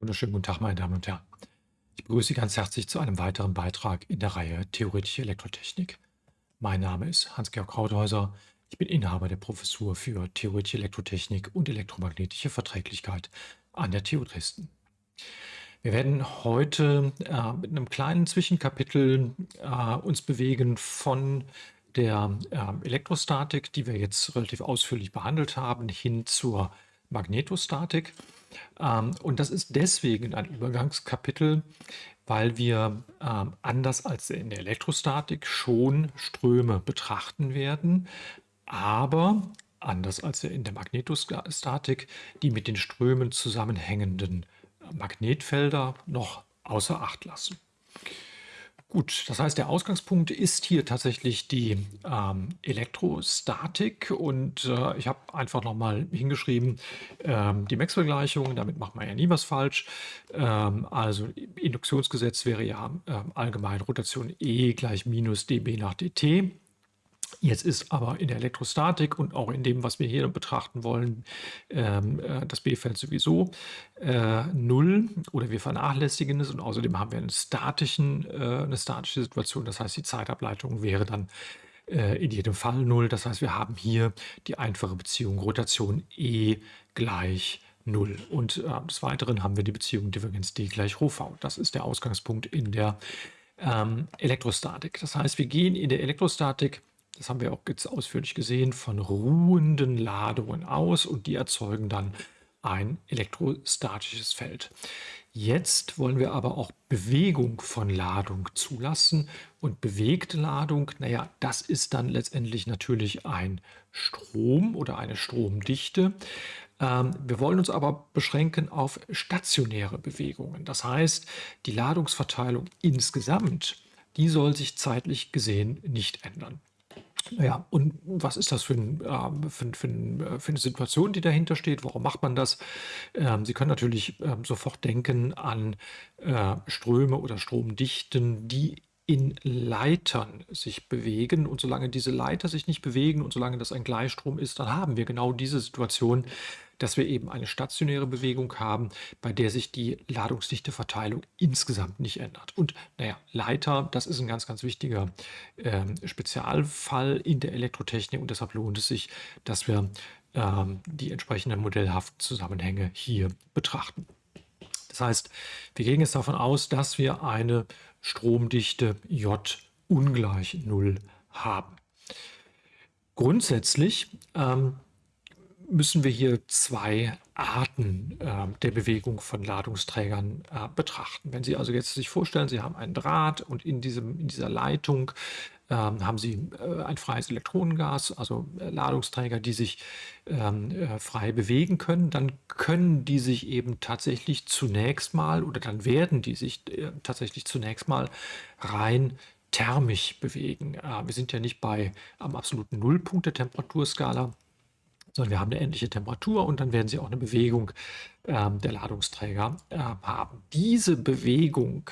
Wunderschönen guten Tag, meine Damen und Herren. Ich begrüße Sie ganz herzlich zu einem weiteren Beitrag in der Reihe Theoretische Elektrotechnik. Mein Name ist Hans-Georg Krauthäuser. Ich bin Inhaber der Professur für Theoretische Elektrotechnik und elektromagnetische Verträglichkeit an der TU Dresden. Wir werden heute äh, mit einem kleinen Zwischenkapitel äh, uns bewegen von der äh, Elektrostatik, die wir jetzt relativ ausführlich behandelt haben, hin zur Magnetostatik. Ähm, und das ist deswegen ein Übergangskapitel, weil wir ähm, anders als in der Elektrostatik schon Ströme betrachten werden, aber anders als in der Magnetostatik die mit den Strömen zusammenhängenden Magnetfelder noch außer Acht lassen. Gut, das heißt, der Ausgangspunkt ist hier tatsächlich die ähm, Elektrostatik und äh, ich habe einfach nochmal hingeschrieben, ähm, die Maxwell-Gleichung, damit macht man ja nie was falsch. Ähm, also Induktionsgesetz wäre ja äh, allgemein Rotation E gleich minus dB nach dt. Jetzt ist aber in der Elektrostatik und auch in dem, was wir hier betrachten wollen, ähm, äh, das B-Feld sowieso äh, null oder wir vernachlässigen es und außerdem haben wir einen statischen, äh, eine statische Situation. Das heißt, die Zeitableitung wäre dann in jedem Fall null. Das heißt, wir haben hier die einfache Beziehung Rotation E gleich 0. Und des Weiteren haben wir die Beziehung Divergenz D gleich Rho V. Das ist der Ausgangspunkt in der ähm, Elektrostatik. Das heißt, wir gehen in der Elektrostatik das haben wir auch jetzt ausführlich gesehen, von ruhenden Ladungen aus und die erzeugen dann ein elektrostatisches Feld. Jetzt wollen wir aber auch Bewegung von Ladung zulassen und bewegte Ladung, naja, das ist dann letztendlich natürlich ein Strom oder eine Stromdichte. Ähm, wir wollen uns aber beschränken auf stationäre Bewegungen. Das heißt, die Ladungsverteilung insgesamt, die soll sich zeitlich gesehen nicht ändern. Ja, und was ist das für, ein, äh, für, für, äh, für, eine Situation, die dahinter steht? Warum macht man das? Ähm, Sie können natürlich ähm, sofort denken an äh, Ströme oder Stromdichten, die in Leitern sich bewegen. Und solange diese Leiter sich nicht bewegen und solange das ein Gleichstrom ist, dann haben wir genau diese Situation, dass wir eben eine stationäre Bewegung haben, bei der sich die Ladungsdichteverteilung insgesamt nicht ändert. Und naja, Leiter, das ist ein ganz, ganz wichtiger äh, Spezialfall in der Elektrotechnik und deshalb lohnt es sich, dass wir ähm, die entsprechenden modellhaften Zusammenhänge hier betrachten. Das heißt, wir gehen jetzt davon aus, dass wir eine Stromdichte J ungleich 0 haben. Grundsätzlich ähm, müssen wir hier zwei Arten äh, der Bewegung von Ladungsträgern äh, betrachten. Wenn Sie also jetzt sich vorstellen, Sie haben einen Draht und in, diesem, in dieser Leitung äh, haben Sie äh, ein freies Elektronengas, also äh, Ladungsträger, die sich ähm, äh, frei bewegen können, dann können die sich eben tatsächlich zunächst mal oder dann werden die sich tatsächlich zunächst mal rein thermisch bewegen. wir sind ja nicht bei am absoluten Nullpunkt der Temperaturskala, sondern wir haben eine endliche Temperatur und dann werden Sie auch eine Bewegung ähm, der Ladungsträger äh, haben. Diese Bewegung,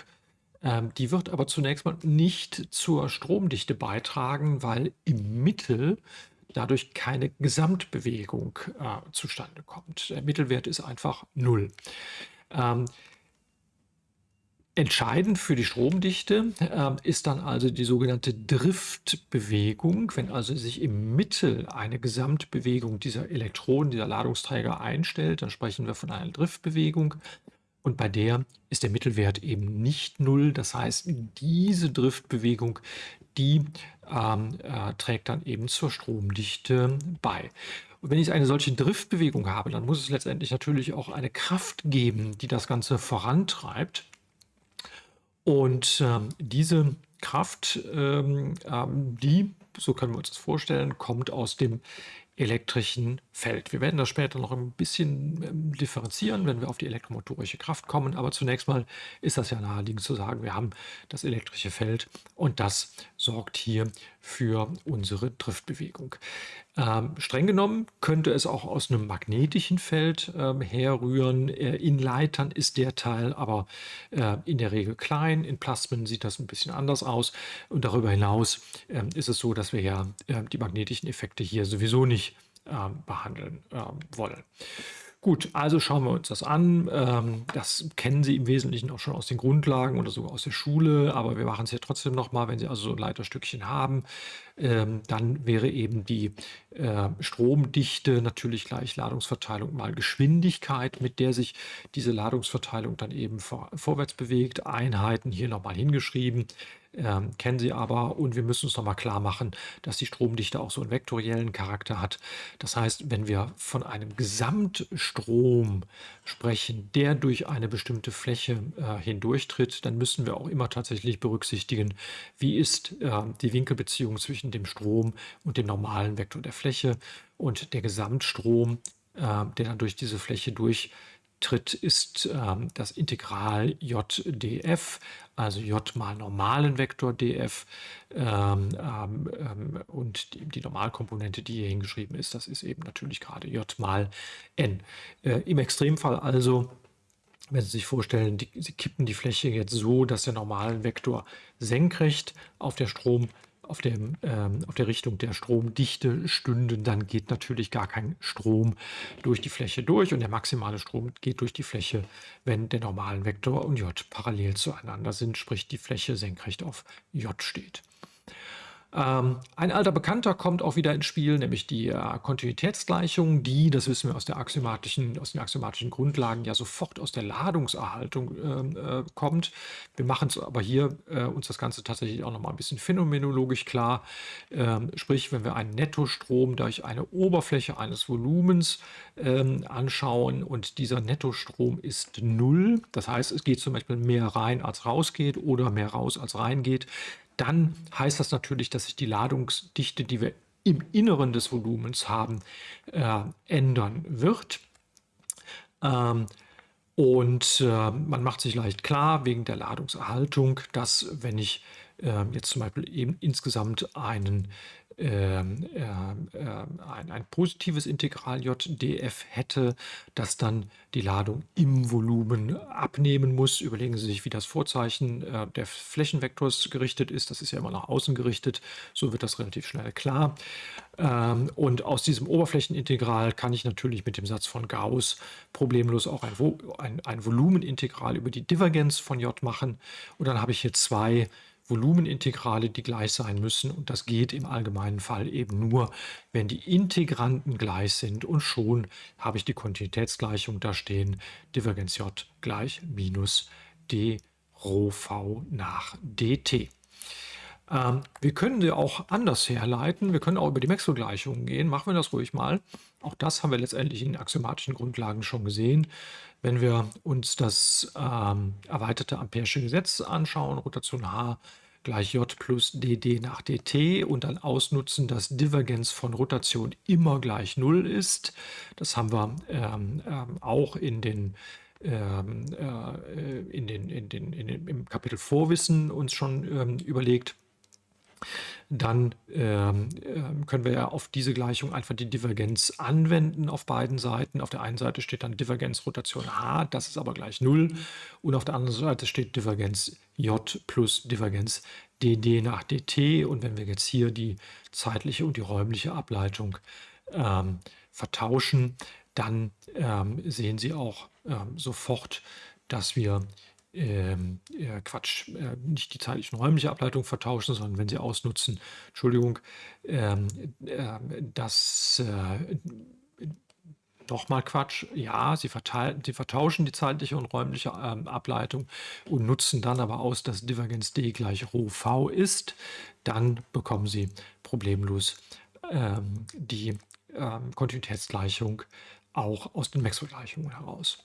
ähm, die wird aber zunächst mal nicht zur Stromdichte beitragen, weil im Mittel dadurch keine Gesamtbewegung äh, zustande kommt. Der Mittelwert ist einfach null. Ähm, Entscheidend für die Stromdichte äh, ist dann also die sogenannte Driftbewegung. Wenn also sich im Mittel eine Gesamtbewegung dieser Elektronen, dieser Ladungsträger einstellt, dann sprechen wir von einer Driftbewegung. Und bei der ist der Mittelwert eben nicht null. Das heißt, diese Driftbewegung, die ähm, äh, trägt dann eben zur Stromdichte bei. Und wenn ich eine solche Driftbewegung habe, dann muss es letztendlich natürlich auch eine Kraft geben, die das Ganze vorantreibt. Und ähm, diese Kraft, ähm, ähm, die, so können wir uns das vorstellen, kommt aus dem elektrischen Feld. Wir werden das später noch ein bisschen ähm, differenzieren, wenn wir auf die elektromotorische Kraft kommen. Aber zunächst mal ist das ja naheliegend zu sagen, wir haben das elektrische Feld und das sorgt hier für unsere Driftbewegung. Ähm, streng genommen könnte es auch aus einem magnetischen Feld ähm, herrühren. Äh, in Leitern ist der Teil aber äh, in der Regel klein. In Plasmen sieht das ein bisschen anders aus. Und darüber hinaus äh, ist es so, dass wir ja äh, die magnetischen Effekte hier sowieso nicht ähm, behandeln ähm, wollen. Gut, also schauen wir uns das an. Ähm, das kennen Sie im Wesentlichen auch schon aus den Grundlagen oder sogar aus der Schule, aber wir machen es ja trotzdem nochmal, wenn Sie also so ein Leiterstückchen haben, ähm, dann wäre eben die äh, Stromdichte natürlich gleich Ladungsverteilung mal Geschwindigkeit, mit der sich diese Ladungsverteilung dann eben vor, vorwärts bewegt. Einheiten hier nochmal hingeschrieben ähm, kennen Sie aber und wir müssen uns nochmal klar machen, dass die Stromdichte auch so einen vektoriellen Charakter hat. Das heißt, wenn wir von einem Gesamtstrom sprechen, der durch eine bestimmte Fläche äh, hindurchtritt, dann müssen wir auch immer tatsächlich berücksichtigen, wie ist äh, die Winkelbeziehung zwischen dem Strom und dem normalen Vektor der Fläche und der Gesamtstrom, äh, der dann durch diese Fläche durch tritt, ist ähm, das Integral jdf, also j mal normalen Vektor df ähm, ähm, ähm, und die, die, Normalkomponente, die hier hingeschrieben ist, das ist eben natürlich gerade j mal n. Äh, Im Extremfall also wenn Sie sich vorstellen, die, Sie kippen die Fläche jetzt so, dass der normalen Vektor senkrecht auf der Strom auf, dem, ähm, auf der Richtung der Stromdichte stünden, dann geht natürlich gar kein Strom durch die Fläche durch und der maximale Strom geht durch die Fläche, wenn der normalen Vektor und J parallel zueinander sind, sprich die Fläche senkrecht auf J steht. Ähm, ein alter Bekannter kommt auch wieder ins Spiel, nämlich die äh, Kontinuitätsgleichung, die, das wissen wir aus, der axiomatischen, aus den axiomatischen Grundlagen, ja sofort aus der Ladungserhaltung ähm, äh, kommt. Wir machen es aber hier äh, uns das Ganze tatsächlich auch nochmal ein bisschen phänomenologisch klar. Ähm, sprich, wenn wir einen Nettostrom durch eine Oberfläche eines Volumens ähm, anschauen und dieser Nettostrom ist null, das heißt, es geht zum Beispiel mehr rein als rausgeht oder mehr raus als reingeht, dann heißt das natürlich, dass sich die Ladungsdichte, die wir im Inneren des Volumens haben, äh, ändern wird. Ähm, und äh, man macht sich leicht klar wegen der Ladungserhaltung, dass wenn ich äh, jetzt zum Beispiel eben insgesamt einen ähm, äh, ein, ein, positives Integral JDF hätte, das dann die Ladung im Volumen abnehmen muss. Überlegen Sie sich, wie das Vorzeichen äh, der Flächenvektors gerichtet ist. Das ist ja immer nach außen gerichtet. So wird das relativ schnell klar. Ähm, und aus diesem Oberflächenintegral kann ich natürlich mit dem Satz von Gauss problemlos auch ein, ein, ein Volumenintegral über die Divergenz von J machen. Und dann habe ich hier zwei Volumenintegrale, die gleich sein müssen. Und das geht im allgemeinen Fall eben nur, wenn die Integranten gleich sind. Und schon habe ich die Kontinuitätsgleichung da stehen. Divergenz j gleich minus d Rho v nach dt. Ähm, wir können sie auch anders herleiten. Wir können auch über die Maxwell-Gleichungen gehen. Machen wir das ruhig mal. Auch das haben wir letztendlich in axiomatischen Grundlagen schon gesehen. Wenn wir uns das ähm, erweiterte Ampere'sche Gesetz anschauen, Rotation H gleich J plus dd nach dt und dann ausnutzen, dass Divergenz von Rotation immer gleich Null ist. Das haben wir ähm, ähm, auch in den ähm, äh, in den, in den, in den, im Kapitel Vorwissen uns schon ähm, überlegt dann ähm, ähm, können wir ja auf diese Gleichung einfach die Divergenz anwenden auf beiden Seiten. Auf der einen Seite steht dann Divergenz Rotation h, das ist aber gleich 0. Und auf der anderen Seite steht Divergenz j plus Divergenz dd nach dt. Und wenn wir jetzt hier die zeitliche und die räumliche Ableitung ähm, vertauschen, dann ähm, sehen Sie auch ähm, sofort, dass wir ähm, äh, Quatsch, äh, nicht die zeitliche und räumliche Ableitung vertauschen, sondern wenn Sie ausnutzen, Entschuldigung, ähm, äh, das äh, Nochmal Quatsch, ja, sie, sie, vertauschen die zeitliche und räumliche ähm, Ableitung und nutzen dann aber aus, dass Divergenz d gleich Rho v ist. Dann bekommen sie problemlos ähm, die ähm, Kontinuitätsgleichung auch aus den Maxwell-Gleichungen heraus.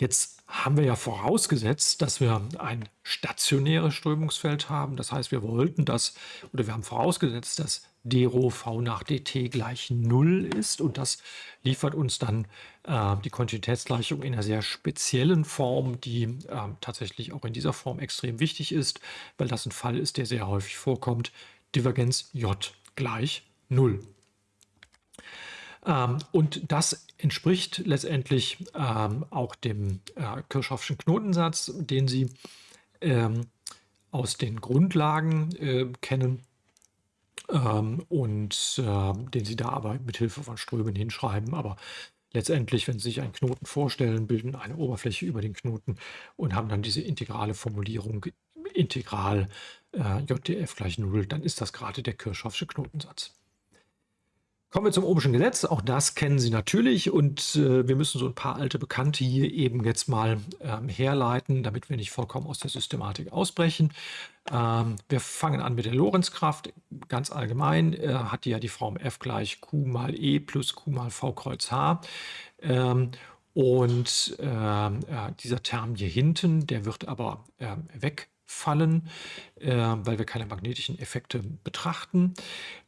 Jetzt haben wir ja vorausgesetzt, dass wir ein stationäres Strömungsfeld haben. Das heißt, wir wollten das, oder wir haben vorausgesetzt, dass d Rho v nach dt gleich 0 ist. Und das liefert uns dann äh, die Kontinuitätsgleichung in einer sehr speziellen Form, die äh, tatsächlich auch in dieser Form extrem wichtig ist, weil das ein Fall ist, der sehr häufig vorkommt. Divergenz j gleich 0. Ähm, und das entspricht letztendlich ähm, auch dem äh, Kirchhoffschen Knotensatz, den Sie ähm, aus den Grundlagen äh, kennen ähm, und äh, den Sie da aber mit Hilfe von Strömen hinschreiben. Aber letztendlich, wenn Sie sich einen Knoten vorstellen, bilden eine Oberfläche über den Knoten und haben dann diese integrale Formulierung integral äh, JDF gleich 0, dann ist das gerade der Kirchhoffsche Knotensatz. Kommen wir zum Ohmschen Gesetz. Auch das kennen Sie natürlich und äh, wir müssen so ein paar alte Bekannte hier eben jetzt mal ähm, herleiten, damit wir nicht vollkommen aus der Systematik ausbrechen. Ähm, wir fangen an mit der Lorenzkraft. Ganz allgemein äh, hat die ja die Form F gleich Q mal E plus Q mal V kreuz H. Ähm, und ähm, äh, dieser Term hier hinten, der wird aber ähm, weg fallen, äh, weil wir keine magnetischen Effekte betrachten.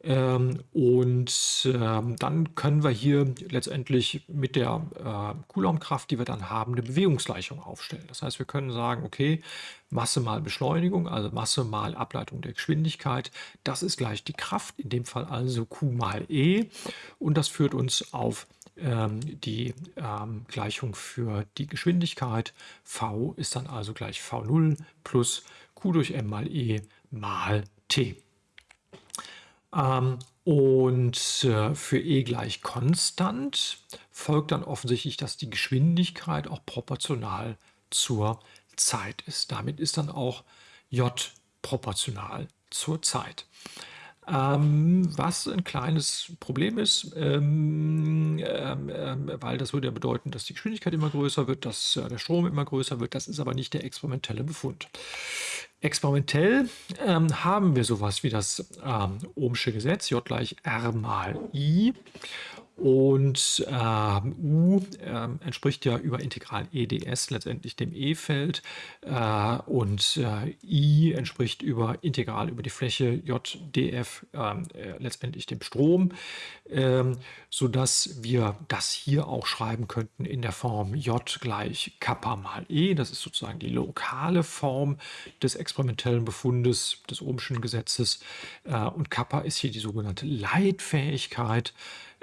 Ähm, und ähm, dann können wir hier letztendlich mit der äh, Coulombkraft, die wir dann haben, eine Bewegungsgleichung aufstellen. Das heißt, wir können sagen, okay, Masse mal Beschleunigung, also Masse mal Ableitung der Geschwindigkeit, das ist gleich die Kraft, in dem Fall also Q mal E. Und das führt uns auf die ähm, Gleichung für die Geschwindigkeit. V ist dann also gleich V0 plus Q durch M mal E mal T. Ähm, und äh, für E gleich konstant folgt dann offensichtlich, dass die Geschwindigkeit auch proportional zur Zeit ist. Damit ist dann auch J proportional zur Zeit. Ähm, was ein kleines Problem ist, ähm, ähm, ähm, weil das würde ja bedeuten, dass die Geschwindigkeit immer größer wird, dass äh, der Strom immer größer wird. Das ist aber nicht der experimentelle Befund. Experimentell ähm, haben wir sowas wie das ähm, Ohmsche Gesetz, J gleich R mal I. Und äh, U äh, entspricht ja über Integral EDS letztendlich dem E-Feld äh, und äh, I entspricht über Integral über die Fläche JDF ähm, äh, letztendlich dem Strom, ähm, sodass wir das hier auch schreiben könnten in der Form J gleich Kappa mal E. Das ist sozusagen die lokale Form des experimentellen Befundes des Ohmschen Gesetzes äh, und Kappa ist hier die sogenannte Leitfähigkeit.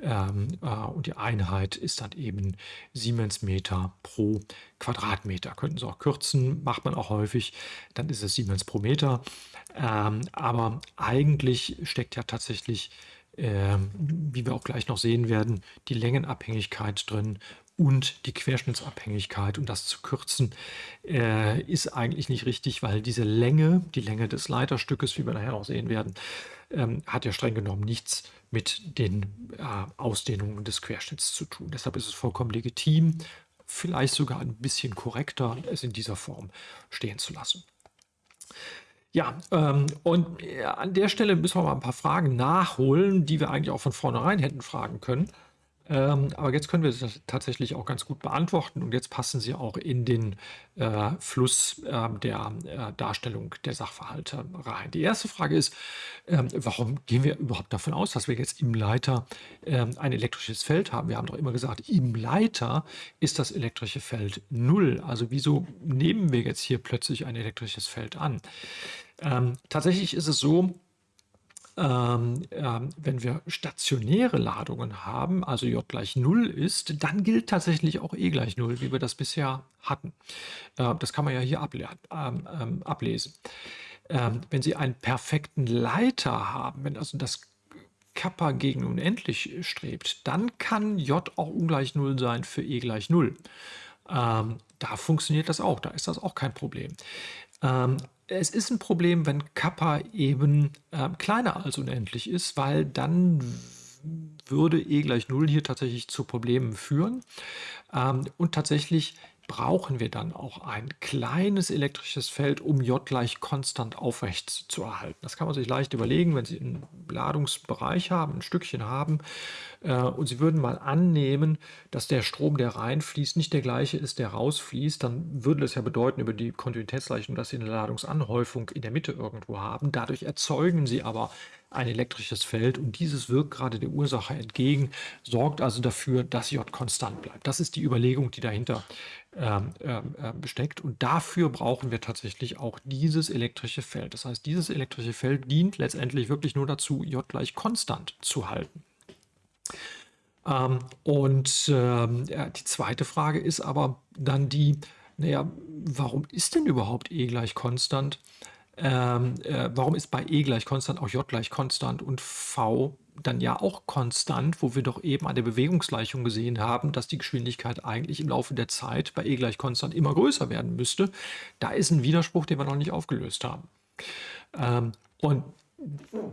Ähm, äh, und die Einheit ist dann eben Siemens Meter pro Quadratmeter. Könnten Sie auch kürzen, macht man auch häufig, dann ist es Siemens pro Meter. Ähm, aber eigentlich steckt ja tatsächlich, äh, wie wir auch gleich noch sehen werden, die Längenabhängigkeit drin und die Querschnittsabhängigkeit. Und das zu kürzen äh, ist eigentlich nicht richtig, weil diese Länge, die Länge des Leiterstückes, wie wir nachher auch sehen werden, ähm, hat ja streng genommen nichts mit den äh, Ausdehnungen des Querschnitts zu tun. Deshalb ist es vollkommen legitim, vielleicht sogar ein bisschen korrekter, es in dieser Form stehen zu lassen. Ja, ähm, und äh, an der Stelle müssen wir mal ein paar Fragen nachholen, die wir eigentlich auch von vornherein hätten fragen können. Ähm, aber jetzt können wir das tatsächlich auch ganz gut beantworten und jetzt passen sie auch in den äh, Fluss äh, der äh, Darstellung der Sachverhalte rein. Die erste Frage ist, ähm, warum gehen wir überhaupt davon aus, dass wir jetzt im Leiter ähm, ein elektrisches Feld haben? Wir haben doch immer gesagt, im Leiter ist das elektrische Feld null. Also wieso nehmen wir jetzt hier plötzlich ein elektrisches Feld an? Ähm, tatsächlich ist es so, ähm, ähm, wenn wir stationäre Ladungen haben, also J gleich 0 ist, dann gilt tatsächlich auch E gleich 0, wie wir das bisher hatten. Äh, das kann man ja hier able ähm, ähm, ablesen. Ähm, wenn Sie einen perfekten Leiter haben, wenn also das Kappa gegen unendlich strebt, dann kann J auch ungleich 0 sein für E gleich 0. Ähm, da funktioniert das auch, da ist das auch kein Problem. Es ist ein Problem, wenn Kappa eben äh, kleiner als unendlich ist, weil dann würde e gleich 0 hier tatsächlich zu Problemen führen. Ähm, und tatsächlich brauchen wir dann auch ein kleines elektrisches Feld, um J gleich konstant aufrecht zu erhalten. Das kann man sich leicht überlegen, wenn Sie einen Ladungsbereich haben, ein Stückchen haben äh, und Sie würden mal annehmen, dass der Strom, der reinfließt, nicht der gleiche ist, der rausfließt, dann würde das ja bedeuten über die Kontinuitätsgleichung, dass Sie eine Ladungsanhäufung in der Mitte irgendwo haben. Dadurch erzeugen Sie aber ein elektrisches Feld und dieses wirkt gerade der Ursache entgegen, sorgt also dafür, dass J konstant bleibt. Das ist die Überlegung, die dahinter ähm, ähm, äh, besteckt und dafür brauchen wir tatsächlich auch dieses elektrische Feld. Das heißt, dieses elektrische Feld dient letztendlich wirklich nur dazu, J gleich konstant zu halten. Ähm, und ähm, die zweite Frage ist aber dann die, naja, warum ist denn überhaupt E gleich konstant? Ähm, äh, warum ist bei E gleich konstant auch J gleich konstant und V dann ja auch konstant, wo wir doch eben an der Bewegungsgleichung gesehen haben, dass die Geschwindigkeit eigentlich im Laufe der Zeit bei E gleich konstant immer größer werden müsste. Da ist ein Widerspruch, den wir noch nicht aufgelöst haben. Ähm, und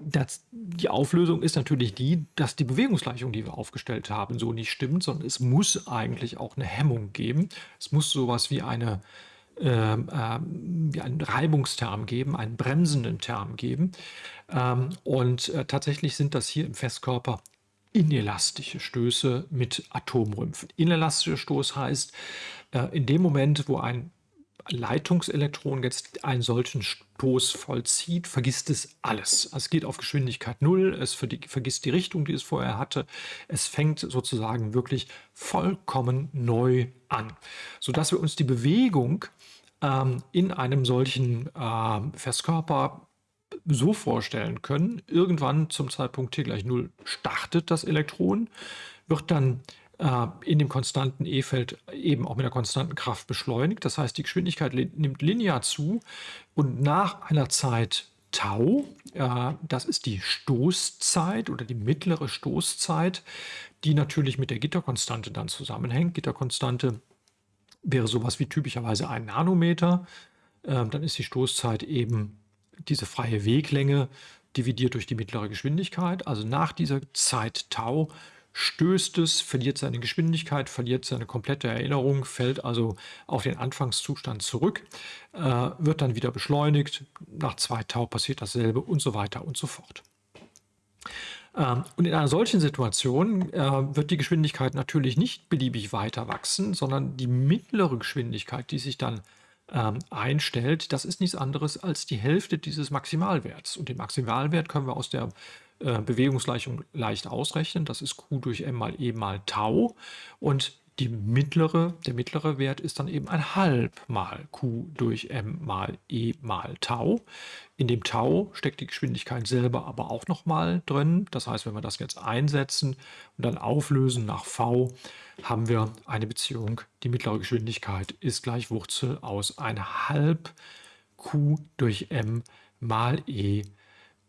das, die Auflösung ist natürlich die, dass die Bewegungsgleichung, die wir aufgestellt haben, so nicht stimmt, sondern es muss eigentlich auch eine Hemmung geben. Es muss sowas wie eine ähm, ähm, einen Reibungsterm geben, einen bremsenden Term geben. Ähm, und äh, tatsächlich sind das hier im Festkörper inelastische Stöße mit Atomrümpfen. Inelastischer Stoß heißt, äh, in dem Moment, wo ein Leitungselektron jetzt einen solchen Stoß vollzieht, vergisst es alles. Also es geht auf Geschwindigkeit Null, es vergisst die Richtung, die es vorher hatte. Es fängt sozusagen wirklich vollkommen neu an, sodass wir uns die Bewegung ähm, in einem solchen äh, Festkörper so vorstellen können, irgendwann zum Zeitpunkt t gleich 0 startet das Elektron, wird dann in dem konstanten E-Feld eben auch mit der konstanten Kraft beschleunigt. Das heißt, die Geschwindigkeit nimmt linear zu und nach einer Zeit Tau, äh, das ist die Stoßzeit oder die mittlere Stoßzeit, die natürlich mit der Gitterkonstante dann zusammenhängt. Gitterkonstante wäre sowas wie typischerweise ein Nanometer. Ähm, dann ist die Stoßzeit eben diese freie Weglänge dividiert durch die mittlere Geschwindigkeit. Also nach dieser Zeit Tau stößt es, verliert seine Geschwindigkeit, verliert seine komplette Erinnerung, fällt also auf den Anfangszustand zurück, äh, wird dann wieder beschleunigt. Nach zwei Tau passiert dasselbe und so weiter und so fort. Ähm, und in einer solchen Situation äh, wird die Geschwindigkeit natürlich nicht beliebig weiter wachsen, sondern die mittlere Geschwindigkeit, die sich dann ähm, einstellt, das ist nichts anderes als die Hälfte dieses Maximalwerts. Und den Maximalwert können wir aus der äh, Bewegungsgleichung leicht ausrechnen. Das ist Q durch M mal E mal Tau. Und die mittlere, der mittlere Wert ist dann eben ein halb mal Q durch M mal E mal Tau. In dem Tau steckt die Geschwindigkeit selber aber auch nochmal drin. Das heißt, wenn wir das jetzt einsetzen und dann auflösen nach V, haben wir eine Beziehung, die mittlere Geschwindigkeit ist gleich Wurzel aus ein halb Q durch M mal E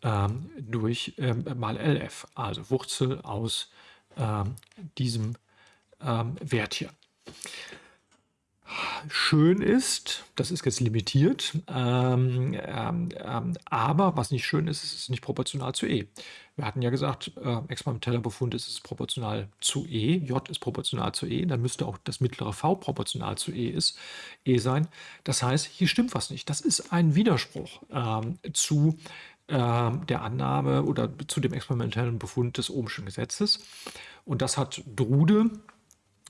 ähm, durch ähm, mal LF, also Wurzel aus ähm, diesem ähm, Wert hier. Schön ist, das ist jetzt limitiert, ähm, ähm, aber was nicht schön ist, ist es nicht proportional zu E. Wir hatten ja gesagt, äh, experimenteller Befund ist es proportional zu E, J ist proportional zu E, dann müsste auch das mittlere V proportional zu E, ist, e sein. Das heißt, hier stimmt was nicht. Das ist ein Widerspruch ähm, zu der Annahme oder zu dem experimentellen Befund des Ohmschen Gesetzes. Und das hat Drude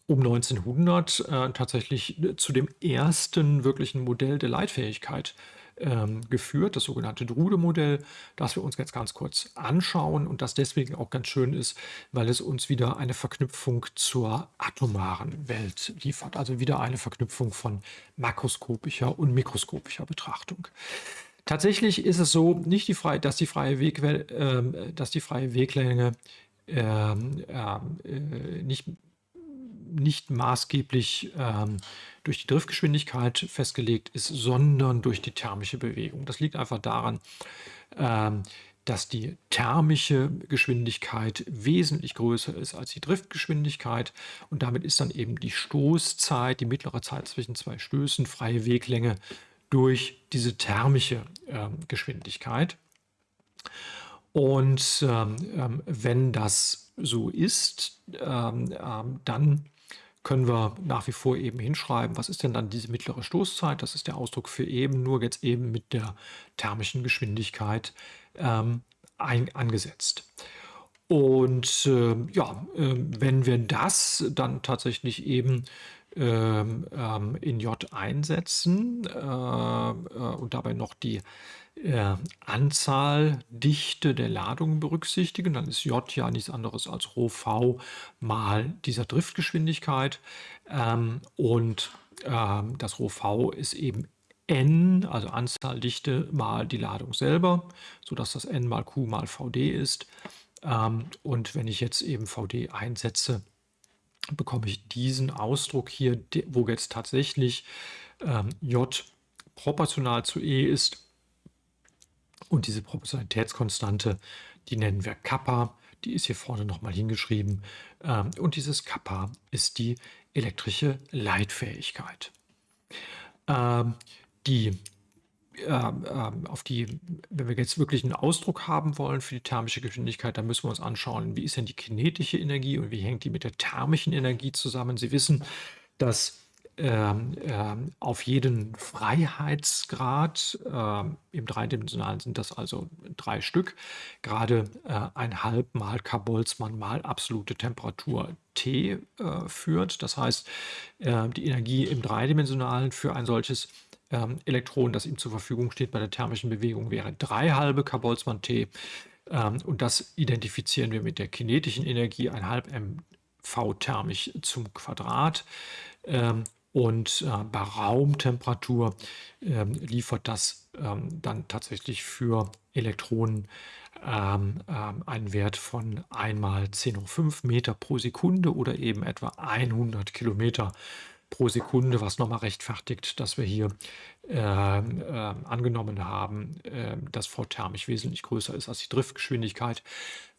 um 1900 äh, tatsächlich zu dem ersten wirklichen Modell der Leitfähigkeit ähm, geführt, das sogenannte Drude-Modell, das wir uns jetzt ganz kurz anschauen und das deswegen auch ganz schön ist, weil es uns wieder eine Verknüpfung zur atomaren Welt liefert, also wieder eine Verknüpfung von makroskopischer und mikroskopischer Betrachtung. Tatsächlich ist es so, nicht die freie, dass, die freie Weg, äh, dass die freie Weglänge ähm, äh, nicht nicht maßgeblich ähm, durch die Driftgeschwindigkeit festgelegt ist, sondern durch die thermische Bewegung. Das liegt einfach daran, ähm, dass die thermische Geschwindigkeit wesentlich größer ist als die Driftgeschwindigkeit und damit ist dann eben die Stoßzeit, die mittlere Zeit zwischen zwei Stößen, freie Weglänge durch diese thermische äh, Geschwindigkeit. Und ähm, ähm, wenn das so ist, ähm, ähm, dann können wir nach wie vor eben hinschreiben, was ist denn dann diese mittlere Stoßzeit? Das ist der Ausdruck für eben, nur jetzt eben mit der thermischen Geschwindigkeit ähm, ein, angesetzt. Und äh, ja, äh, wenn wir das dann tatsächlich eben ähm, ähm, in J einsetzen äh, äh und dabei noch die äh, Anzahl, Dichte der Ladungen berücksichtigen, dann ist J ja nichts anderes als Rho v mal dieser Driftgeschwindigkeit. Ähm, und ähm, das Rho v ist eben n, also Anzahl Dichte mal die Ladung selber, sodass das n mal q mal vd ist. Ähm, und wenn ich jetzt eben vd einsetze, bekomme ich diesen Ausdruck hier, wo jetzt tatsächlich ähm, j proportional zu e ist Und diese Proportionalitätskonstante, die nennen wir Kappa, die ist hier vorne nochmal hingeschrieben. Ähm, und dieses Kappa ist die elektrische Leitfähigkeit. Ähm, die ähm, ähm, auf die, wenn wir jetzt wirklich einen Ausdruck haben wollen für die thermische Geschwindigkeit, dann müssen wir uns anschauen, wie ist denn die kinetische Energie und wie hängt die mit der thermischen Energie zusammen. Sie wissen, dass ähm, ähm, auf jeden Freiheitsgrad, ähm, im dreidimensionalen sind das also drei Stück, gerade äh, ein halb mal K-Boltzmann mal absolute Temperatur T äh, führt. Das heißt, äh, die Energie im dreidimensionalen für ein solches ähm, Elektron, das ihm zur Verfügung steht bei der thermischen Bewegung, wäre drei halbe K-Boltzmann T. Ähm, und das identifizieren wir mit der kinetischen Energie, ein halb mv thermisch zum Quadrat. Ähm, und äh, bei Raumtemperatur ähm, liefert das ähm, dann tatsächlich für Elektronen ähm, ähm, einen Wert von einmal 10 hoch 5 Meter pro Sekunde oder eben etwa 100 Kilometer pro Sekunde, was nochmal rechtfertigt, dass wir hier äh, äh, angenommen haben, äh, dass V thermisch wesentlich größer ist als die Driftgeschwindigkeit,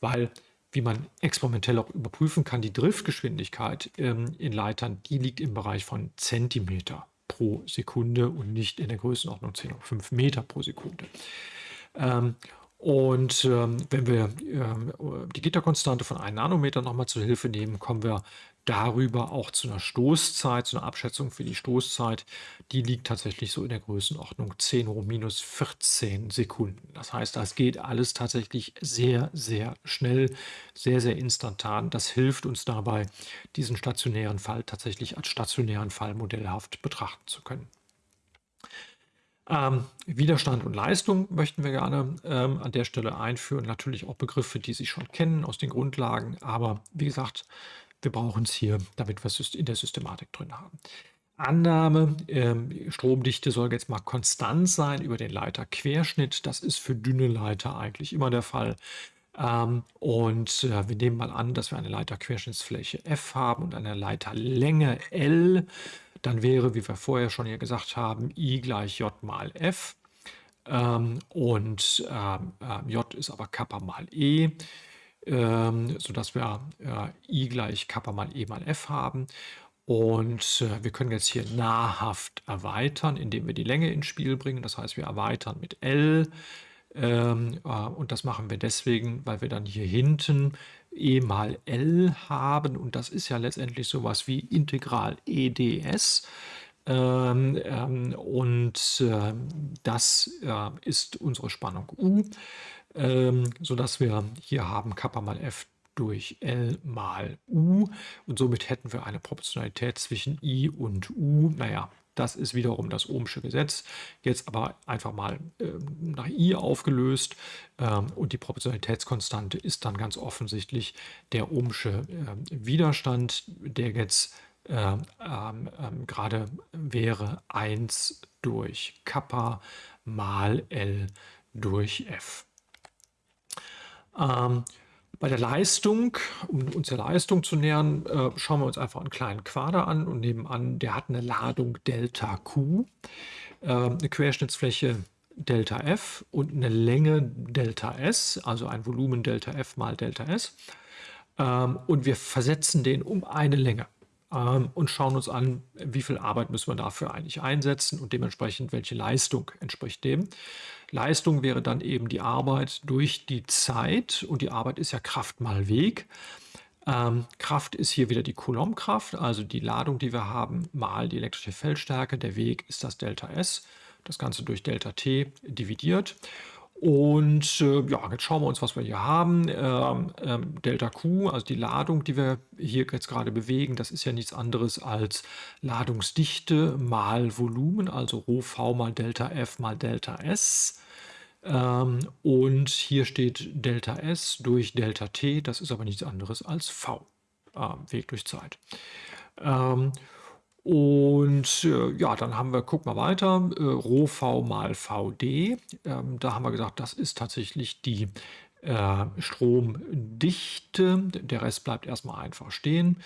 weil wie man experimentell auch überprüfen kann, die Driftgeschwindigkeit ähm, in Leitern, die liegt im Bereich von Zentimeter pro Sekunde und nicht in der Größenordnung 10,5 Meter pro Sekunde. Ähm, und ähm, wenn wir ähm, die Gitterkonstante von 1 Nanometer nochmal zur Hilfe nehmen, kommen wir darüber auch zu einer Stoßzeit, zu einer Abschätzung für die Stoßzeit. Die liegt tatsächlich so in der Größenordnung 10 hoch minus 14 Sekunden. Das heißt, das geht alles tatsächlich sehr, sehr schnell, sehr, sehr instantan. Das hilft uns dabei, diesen stationären Fall tatsächlich als stationären Fall modellhaft betrachten zu können. Ähm, Widerstand und Leistung möchten wir gerne ähm, an der Stelle einführen. Natürlich auch Begriffe, die Sie schon kennen aus den Grundlagen. Aber wie gesagt, wir brauchen es hier, damit wir es in der Systematik drin haben. Annahme, ähm, Stromdichte soll jetzt mal konstant sein über den Leiterquerschnitt. Das ist für dünne Leiter eigentlich immer der Fall. Ähm, und äh, wir nehmen mal an, dass wir eine Leiterquerschnittsfläche F haben und eine Leiterlänge L. Dann wäre, wie wir vorher schon hier gesagt haben, I gleich J mal F. Ähm, und ähm, äh, J ist aber Kappa mal E ähm, sodass wir äh, i gleich Kappa mal e mal f haben. Und äh, wir können jetzt hier nahrhaft erweitern, indem wir die Länge ins Spiel bringen. Das heißt, wir erweitern mit L. Ähm, äh, und das machen wir deswegen, weil wir dann hier hinten e mal L haben. Und das ist ja letztendlich sowas wie Integral EDS. Ähm, ähm, und äh, das ist unsere Spannung U ähm, sodass wir hier haben Kappa mal F durch L mal U und somit hätten wir eine Proportionalität zwischen I und U. Naja, das ist wiederum das Ohmsche Gesetz, jetzt aber einfach mal äh, nach I aufgelöst ähm, und die Proportionalitätskonstante ist dann ganz offensichtlich der Ohmsche äh, Widerstand, der jetzt äh, gerade wäre 1 durch Kappa mal L durch F. Ähm, bei der Leistung, um uns der Leistung zu nähern, äh, schauen wir uns einfach einen kleinen Quader an und nehmen an, der hat eine Ladung Delta Q, äh, eine Querschnittsfläche Delta F und eine Länge Delta S, also ein Volumen Delta F mal Delta S. Ähm, und wir versetzen den um eine Länge ähm, und schauen uns an, wie viel Arbeit müssen wir dafür eigentlich einsetzen und dementsprechend welche Leistung entspricht dem. Leistung wäre dann eben die Arbeit durch die Zeit und die Arbeit ist ja Kraft mal Weg. Ähm, Kraft ist hier wieder die Coulombkraft, also die Ladung, die wir haben, mal die elektrische Feldstärke. Der Weg ist das Delta S, das Ganze durch Delta T dividiert. Und äh, ja, jetzt schauen wir uns, was wir hier haben. Ähm, ähm, Delta Q, also die Ladung, die wir hier jetzt gerade bewegen, das ist ja nichts anderes als Ladungsdichte mal Volumen, also Rho V mal Delta F mal Delta S. Ähm, und hier steht Delta S durch Delta T, das ist aber nichts anderes als V, äh, Weg durch Zeit. Und äh, ja, dann haben wir, guck mal weiter, äh, Rho V mal VD. Ähm, da haben wir gesagt, das ist tatsächlich die äh, Stromdichte. Der Rest bleibt erstmal einfach stehen.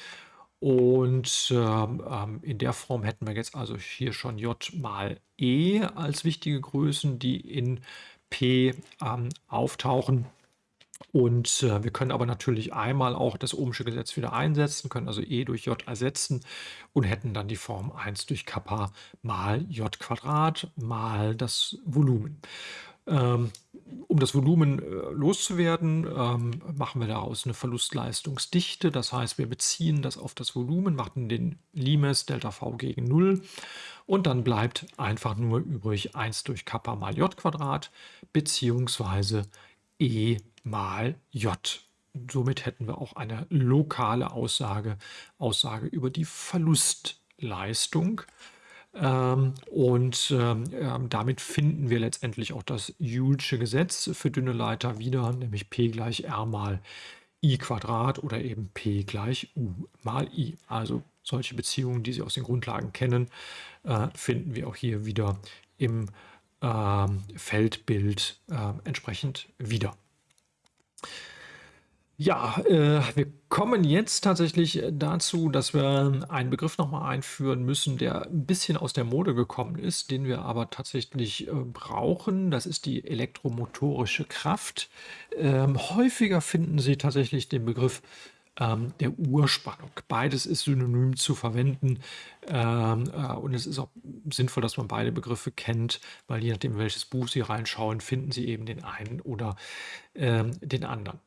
Und ähm, ähm, in der Form hätten wir jetzt also hier schon J mal E als wichtige Größen, die in P ähm, auftauchen. Und äh, wir können aber natürlich einmal auch das Ohmsche Gesetz wieder einsetzen, können also E durch J ersetzen und hätten dann die Form 1 durch Kappa mal J Quadrat mal das Volumen. Ähm, um das Volumen äh, loszuwerden, ähm, machen wir daraus eine Verlustleistungsdichte. Das heißt, wir beziehen das auf das Volumen, machen den Limes Delta V gegen 0 und dann bleibt einfach nur übrig 1 durch Kappa mal J Quadrat beziehungsweise E mal J. Somit hätten wir auch eine lokale Aussage, Aussage über die Verlustleistung. Ähm, und ähm, ähm, damit finden wir letztendlich auch das Joulesche Gesetz für dünne Leiter wieder, nämlich P gleich R mal I Quadrat oder eben P gleich U mal I. Also solche Beziehungen, die Sie aus den Grundlagen kennen, äh, finden wir auch hier wieder im äh, Feldbild äh, entsprechend wieder. Ja, äh, wir kommen jetzt tatsächlich dazu, dass wir einen Begriff nochmal einführen müssen, der ein bisschen aus der Mode gekommen ist, den wir aber tatsächlich äh, brauchen. Das ist die elektromotorische Kraft. Ähm, häufiger finden Sie tatsächlich den Begriff ähm, der Urspannung. Beides ist synonym zu verwenden ähm, äh, und es ist auch sinnvoll, dass man beide Begriffe kennt, weil je nachdem, welches Buch Sie reinschauen, finden Sie eben den einen oder ähm, den anderen.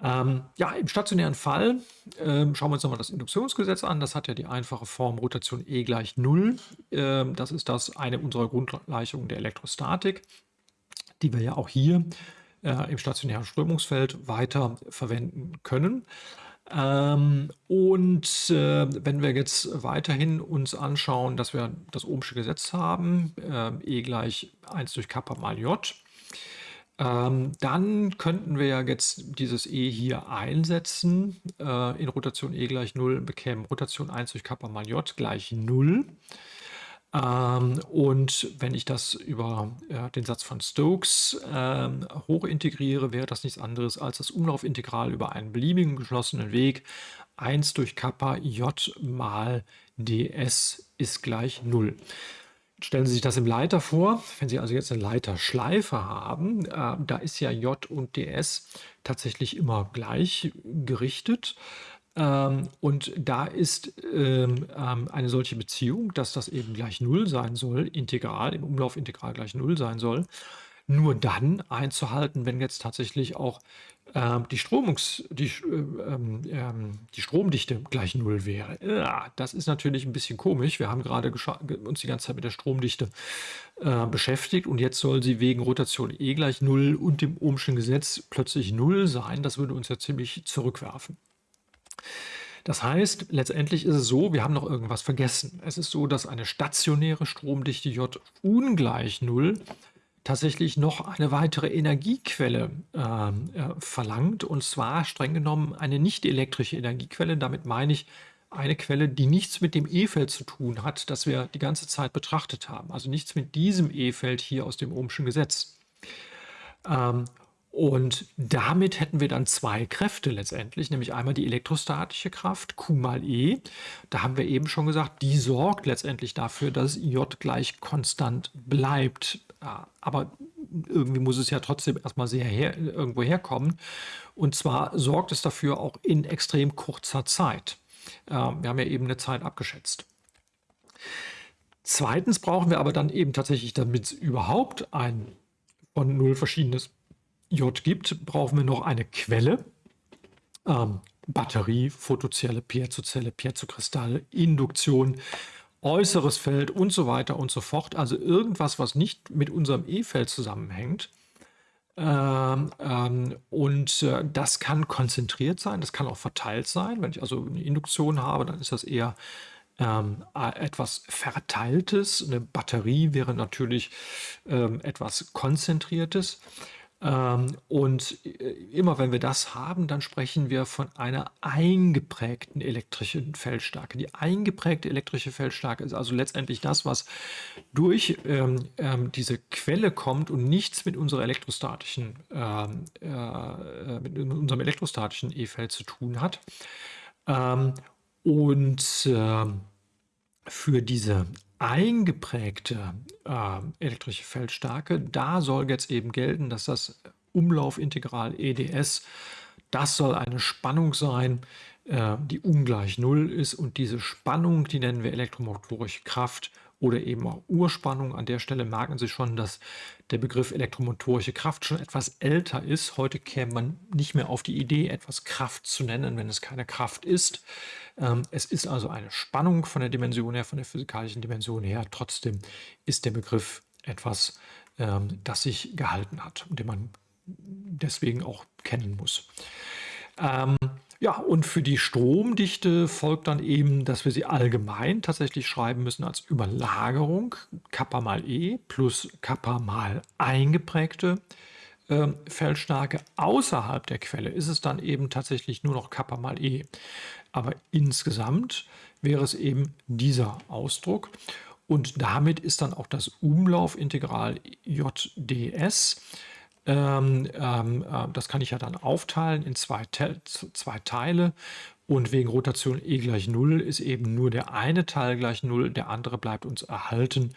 Ähm, ja, im stationären Fall ähm, schauen wir uns nochmal das Induktionsgesetz an. Das hat ja die einfache Form Rotation E gleich 0. Ähm, das ist das eine unserer Grundgleichungen der Elektrostatik, die wir ja auch hier äh, im stationären Strömungsfeld weiter verwenden können. Ähm, und äh, wenn wir jetzt weiterhin uns anschauen, dass wir das Ohmsche Gesetz haben, äh, E gleich 1 durch Kappa mal J, ähm, dann könnten wir ja jetzt dieses E hier einsetzen äh, in Rotation E gleich 0, bekämen Rotation 1 durch Kappa mal J gleich 0. Ähm, und wenn ich das über äh, den Satz von Stokes ähm, hochintegriere, wäre das nichts anderes als das Umlaufintegral über einen beliebigen geschlossenen Weg 1 durch Kappa J mal ds ist gleich 0. Stellen Sie sich das im Leiter vor, wenn Sie also jetzt eine Leiterschleife haben, äh, da ist ja J und ds tatsächlich immer gleich gerichtet. Ähm, und da ist ähm, ähm, eine solche Beziehung, dass das eben gleich 0 sein soll, integral, im Umlaufintegral gleich 0 sein soll, nur dann einzuhalten, wenn jetzt tatsächlich auch ähm, die, Stromungs, die, äh, ähm, ähm, die Stromdichte gleich Null wäre. Ja, das ist natürlich ein bisschen komisch. Wir haben gerade uns die ganze Zeit mit der Stromdichte äh, beschäftigt und jetzt soll sie wegen Rotation E gleich Null und dem Ohmschen Gesetz plötzlich Null sein. Das würde uns ja ziemlich zurückwerfen. Das heißt, letztendlich ist es so, wir haben noch irgendwas vergessen. Es ist so, dass eine stationäre Stromdichte J ungleich Null tatsächlich noch eine weitere Energiequelle ähm, äh, verlangt, und zwar streng genommen eine nicht elektrische Energiequelle. Damit meine ich eine Quelle, die nichts mit dem E-Feld zu tun hat, das wir die ganze Zeit betrachtet haben. Also nichts mit diesem E-Feld hier aus dem Ohmschen Gesetz. Ähm, und damit hätten wir dann zwei Kräfte letztendlich, nämlich einmal die elektrostatische Kraft, Q mal E. Da haben wir eben schon gesagt, die sorgt letztendlich dafür, dass J gleich konstant bleibt. Aber irgendwie muss es ja trotzdem erstmal sehr her, irgendwo herkommen. Und zwar sorgt es dafür auch in extrem kurzer Zeit. Wir haben ja eben eine Zeit abgeschätzt. Zweitens brauchen wir aber dann eben tatsächlich, damit es überhaupt ein von null verschiedenes J gibt, brauchen wir noch eine Quelle. Ähm, Batterie, Photozelle, Piezozelle, Piezokristall, Induktion, äußeres Feld und so weiter und so fort. Also irgendwas, was nicht mit unserem E-Feld zusammenhängt. Ähm, ähm, und äh, das kann konzentriert sein, das kann auch verteilt sein. Wenn ich also eine Induktion habe, dann ist das eher ähm, etwas Verteiltes. Eine Batterie wäre natürlich ähm, etwas Konzentriertes. Ähm, und äh, immer wenn wir das haben, dann sprechen wir von einer eingeprägten elektrischen Feldstärke. Die eingeprägte elektrische Feldstärke ist also letztendlich das, was durch ähm, ähm, diese Quelle kommt und nichts mit unserer elektrostatischen, ähm, äh, mit unserem elektrostatischen E-Feld zu tun hat. Ähm, und äh, für diese eingeprägte äh, elektrische Feldstärke, da soll jetzt eben gelten, dass das Umlaufintegral EDS, das soll eine Spannung sein, äh, die ungleich Null ist. Und diese Spannung, die nennen wir elektromotorische Kraft oder eben auch Urspannung. An der Stelle merken Sie schon, dass der Begriff elektromotorische Kraft schon etwas älter ist. Heute käme man nicht mehr auf die Idee, etwas Kraft zu nennen, wenn es keine Kraft ist. Ähm, es ist also eine Spannung von der Dimension her, von der physikalischen Dimension her. Trotzdem ist der Begriff etwas, ähm, das sich gehalten hat und den man deswegen auch kennen muss. Ja, und für die Stromdichte folgt dann eben, dass wir sie allgemein tatsächlich schreiben müssen als Überlagerung, Kappa mal E plus Kappa mal eingeprägte äh, Feldstärke. Außerhalb der Quelle ist es dann eben tatsächlich nur noch Kappa mal E. Aber insgesamt wäre es eben dieser Ausdruck. Und damit ist dann auch das Umlaufintegral JDS ähm, ähm, äh, das kann ich ja dann aufteilen in zwei, Te zwei Teile. Und wegen Rotation e gleich 0 ist eben nur der eine Teil gleich 0, der andere bleibt uns erhalten,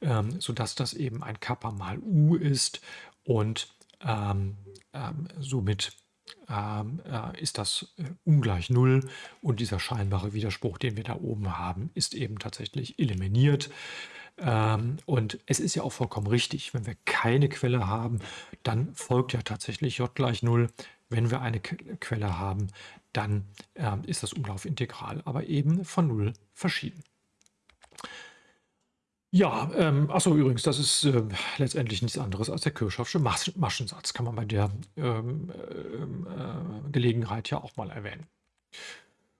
ähm, sodass das eben ein Kappa mal u ist. Und ähm, ähm, somit ähm, äh, ist das äh, ungleich 0 und dieser scheinbare Widerspruch, den wir da oben haben, ist eben tatsächlich eliminiert. Ähm, und es ist ja auch vollkommen richtig, wenn wir keine Quelle haben, dann folgt ja tatsächlich j gleich 0. Wenn wir eine Quelle haben, dann äh, ist das Umlaufintegral aber eben von 0 verschieden. Ja, ähm, achso, übrigens, das ist äh, letztendlich nichts anderes als der Kirchhoffsche Mas Maschensatz. Kann man bei der ähm, ähm äh, Gelegenheit ja auch mal erwähnen.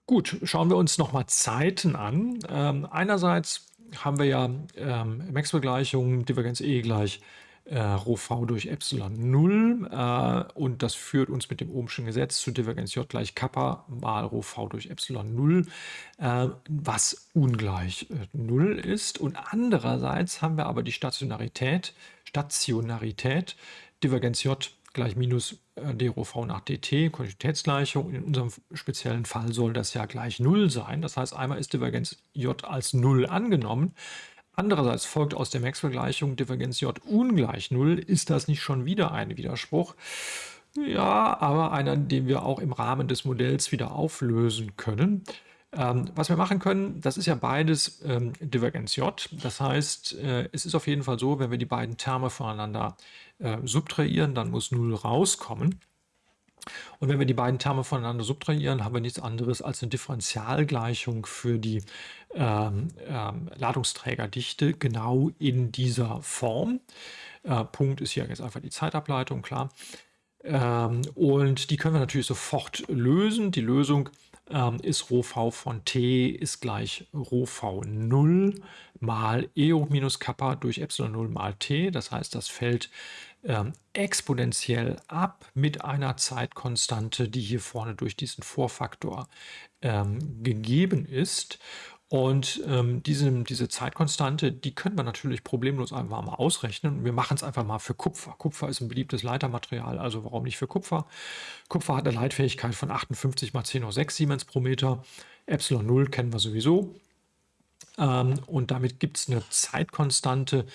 Gut, schauen wir uns nochmal Zeiten an. Ähm, einerseits haben wir ja ähm, Maxwell-Gleichung, Divergenz E gleich äh, Rho v durch Epsilon 0 äh, und das führt uns mit dem Ohmschen Gesetz zu Divergenz J gleich Kappa mal Rho v durch Epsilon 0, äh, was ungleich äh, 0 ist. Und andererseits haben wir aber die Stationarität, Stationarität, Divergenz J gleich minus äh, d rho v nach dt, Kontinuitätsgleichung. In unserem speziellen Fall soll das ja gleich 0 sein. Das heißt, einmal ist Divergenz j als 0 angenommen. Andererseits folgt aus der Maxwell-Gleichung Divergenz j ungleich 0. Ist das nicht schon wieder ein Widerspruch? Ja, aber einer, den wir auch im Rahmen des Modells wieder auflösen können. Ähm, was wir machen können, das ist ja beides ähm, Divergenz J. Das heißt, äh, es ist auf jeden Fall so, wenn wir die beiden Terme voneinander äh, subtrahieren, dann muss 0 rauskommen. Und wenn wir die beiden Terme voneinander subtrahieren, haben wir nichts anderes als eine Differentialgleichung für die ähm, ähm, Ladungsträgerdichte genau in dieser Form. Äh, Punkt ist hier jetzt einfach die Zeitableitung, klar. Ähm, und die können wir natürlich sofort lösen. Die Lösung ähm, ist Rho v von t ist gleich Rho v 0 mal e hoch minus Kappa durch Epsilon 0 mal t. Das heißt, das fällt ähm, exponentiell ab mit einer Zeitkonstante, die hier vorne durch diesen Vorfaktor ähm, gegeben ist. Und ähm, diese, diese Zeitkonstante, die können wir natürlich problemlos einfach mal ausrechnen. Wir machen es einfach mal für Kupfer. Kupfer ist ein beliebtes Leitermaterial, also warum nicht für Kupfer? Kupfer hat eine Leitfähigkeit von 58 mal 10 hoch 6 Siemens pro Meter. Epsilon 0 kennen wir sowieso. Ähm, und damit gibt es eine Zeitkonstante,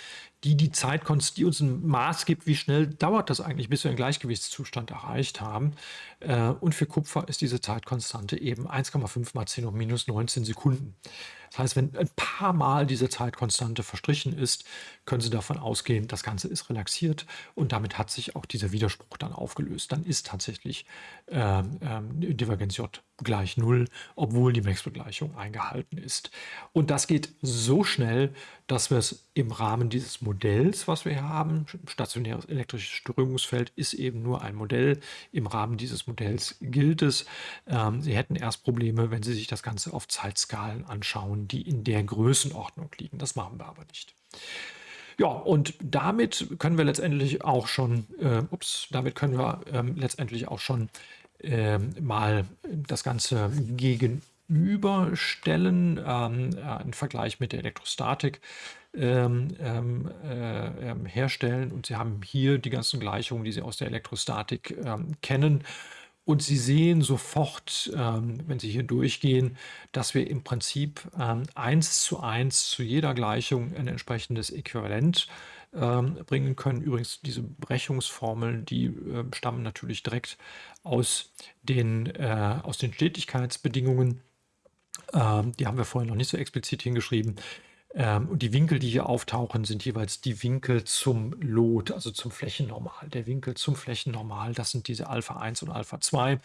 die die Zeitkonstante, die uns ein Maß gibt, wie schnell dauert das eigentlich, bis wir einen Gleichgewichtszustand erreicht haben. Äh, und für Kupfer ist diese Zeitkonstante eben 1,5 mal 10 hoch minus 19 Sekunden. Das heißt, wenn ein paar Mal diese Zeitkonstante verstrichen ist, können Sie davon ausgehen, das Ganze ist relaxiert und damit hat sich auch dieser Widerspruch dann aufgelöst. Dann ist tatsächlich ähm, ähm, Divergenz J gleich 0, obwohl die Maxwell-Gleichung eingehalten ist. Und das geht so schnell, dass wir es im Rahmen dieses Modells, was wir haben, stationäres elektrisches Strömungsfeld ist eben nur ein Modell. Im Rahmen dieses Modells gilt es. Ähm, Sie hätten erst Probleme, wenn Sie sich das Ganze auf Zeitskalen anschauen, die in der Größenordnung liegen. Das machen wir aber nicht. Ja, und damit können wir letztendlich auch schon, äh, ups, damit können wir ähm, letztendlich auch schon äh, mal das Ganze gegenüberstellen, ähm, äh, einen Vergleich mit der Elektrostatik ähm, ähm, äh, ähm, herstellen. Und Sie haben hier die ganzen Gleichungen, die Sie aus der Elektrostatik ähm, kennen. Und Sie sehen sofort, ähm, wenn Sie hier durchgehen, dass wir im Prinzip eins zu eins zu jeder Gleichung ein entsprechendes Äquivalent bringen können. Übrigens, diese Brechungsformeln, die stammen natürlich direkt aus den, äh, aus den Stetigkeitsbedingungen. Die haben wir vorhin noch nicht so explizit hingeschrieben. Ähm, und die Winkel, die hier auftauchen, sind jeweils die Winkel zum Lot, also zum Flächennormal. Der Winkel zum Flächennormal, das sind diese Alpha 1 und Alpha 2.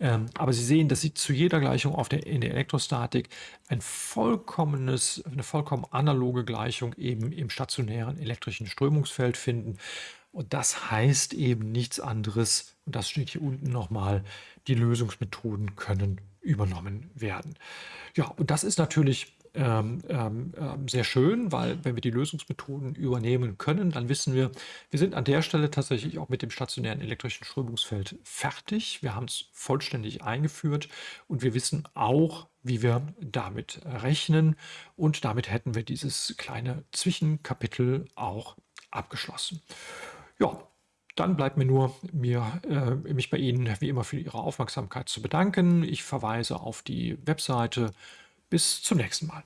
Ähm, aber Sie sehen, dass Sie zu jeder Gleichung der, in der Elektrostatik ein vollkommenes, eine vollkommen analoge Gleichung eben im stationären elektrischen Strömungsfeld finden. Und das heißt eben nichts anderes, und das steht hier unten nochmal, die Lösungsmethoden können übernommen werden. Ja, und das ist natürlich ähm, ähm, sehr schön, weil wenn wir die Lösungsmethoden übernehmen können, dann wissen wir, wir sind an der Stelle tatsächlich auch mit dem stationären elektrischen Strömungsfeld fertig. Wir haben es vollständig eingeführt und wir wissen auch, wie wir damit rechnen. Und damit hätten wir dieses kleine Zwischenkapitel auch abgeschlossen. Ja, dann bleibt mir nur, mir, äh, mich bei Ihnen wie immer für Ihre Aufmerksamkeit zu bedanken. Ich verweise auf die Webseite bis zum nächsten Mal.